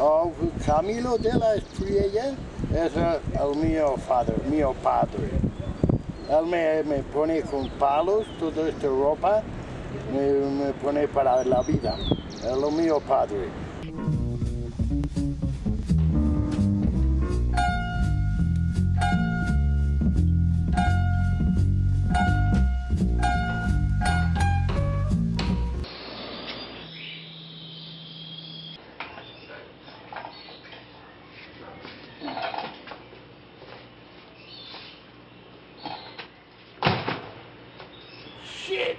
Oh, Camilo de la Estrella es el mío padre, mío padre. Él me, me pone con palos toda esta ropa, me, me pone para la vida. Es lo mío padre. shit!